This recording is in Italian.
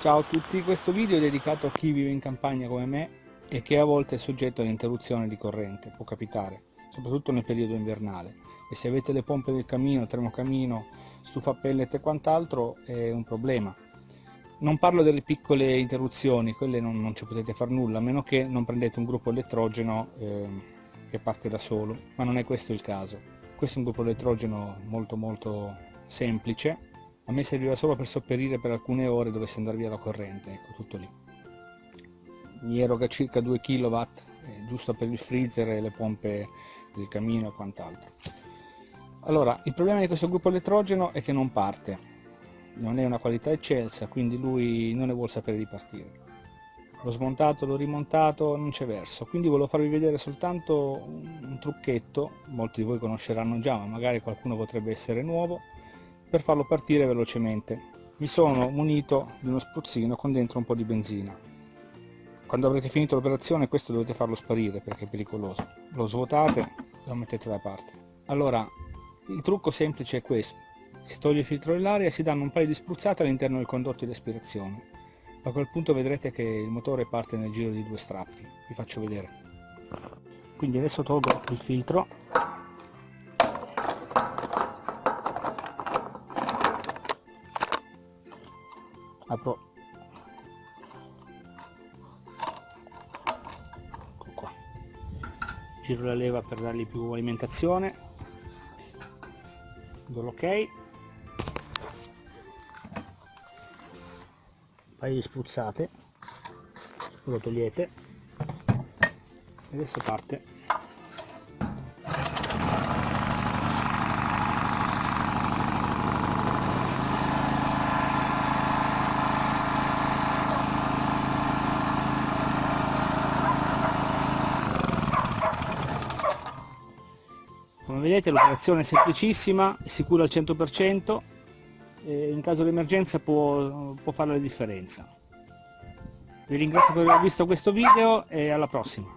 Ciao a tutti, questo video è dedicato a chi vive in campagna come me e che a volte è soggetto all'interruzione di corrente, può capitare, soprattutto nel periodo invernale. E se avete le pompe del camino, termocamino, stufa pellet e quant'altro è un problema. Non parlo delle piccole interruzioni, quelle non, non ci potete fare nulla, a meno che non prendete un gruppo elettrogeno eh, che parte da solo, ma non è questo il caso. Questo è un gruppo elettrogeno molto molto semplice, a me serviva solo per sopperire per alcune ore dovesse andare via la corrente, ecco tutto lì. Mi eroga circa 2 kW, eh, giusto per il freezer e le pompe del camino e quant'altro. Allora, il problema di questo gruppo elettrogeno è che non parte, non è una qualità eccelsa, quindi lui non ne vuole sapere di partire. L'ho smontato, l'ho rimontato, non c'è verso, quindi volevo farvi vedere soltanto un trucchetto, molti di voi conosceranno già, ma magari qualcuno potrebbe essere nuovo, per farlo partire velocemente. Mi sono munito di uno spruzzino con dentro un po' di benzina. Quando avrete finito l'operazione questo dovete farlo sparire perché è pericoloso. Lo svuotate e lo mettete da parte. Allora, il trucco semplice è questo. Si toglie il filtro dell'aria e si danno un paio di spruzzate all'interno del condotto di aspirazione. A quel punto vedrete che il motore parte nel giro di due strappi. Vi faccio vedere. Quindi adesso tolgo il filtro apro ecco qua. Giro la leva per dargli più alimentazione. Do l'ok un paio di spruzzate. Lo togliete. E adesso parte come vedete l'operazione è semplicissima è sicura al 100% e in caso di emergenza può, può fare la differenza. Vi ringrazio per aver visto questo video e alla prossima